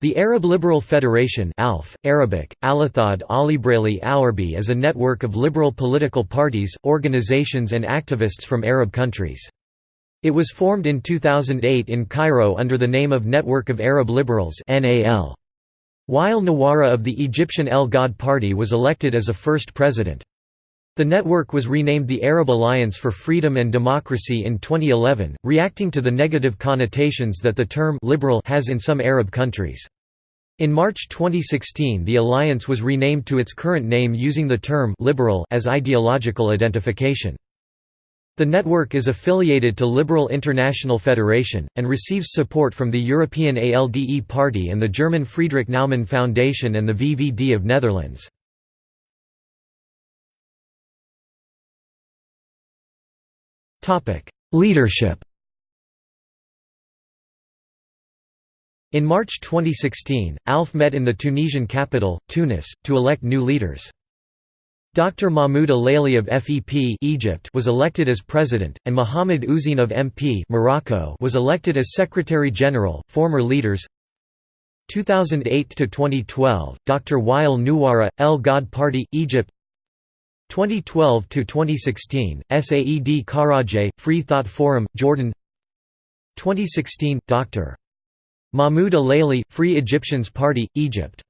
The Arab Liberal Federation ALF, Arabic, Alathad Alibrali Awarbi is a network of liberal political parties, organizations and activists from Arab countries. It was formed in 2008 in Cairo under the name of Network of Arab Liberals Wael Nawara of the Egyptian El Ghad Party was elected as a first president. The network was renamed the Arab Alliance for Freedom and Democracy in 2011, reacting to the negative connotations that the term «liberal» has in some Arab countries. In March 2016 the alliance was renamed to its current name using the term «liberal» as ideological identification. The network is affiliated to Liberal International Federation, and receives support from the European ALDE Party and the German Friedrich Naumann Foundation and the VVD of Netherlands. Leadership In March 2016, ALF met in the Tunisian capital, Tunis, to elect new leaders. Dr. Mahmoud Alaili of FEP Egypt was elected as president, and Mohamed Ouzine of MP Morocco was elected as Secretary General. Former leaders 2008 to 2012, Dr. Wael Nawara, El Ghad Party, Egypt 2012 to 2016, Saed Kharajeh, Free Thought Forum, Jordan. 2016, Dr. Mahmoud Alaili, Free Egyptians Party, Egypt.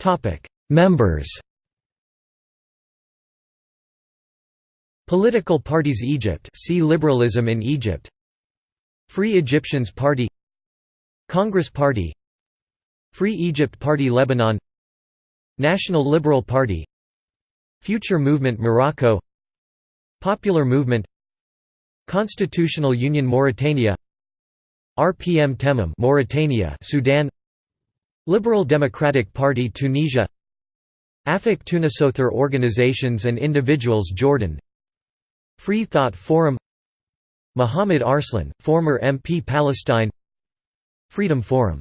Topic: Members. Political parties Egypt. See Liberalism in Egypt. Free Egyptians Party. Congress Party. Free Egypt Party Lebanon National Liberal Party Future Movement Morocco Popular Movement Constitutional Union Mauritania RPM Temam Mauritania Sudan Liberal Democratic Party Tunisia Afik Tunisother Organizations and Individuals Jordan Free Thought Forum Muhammad Arslan, former MP Palestine Freedom Forum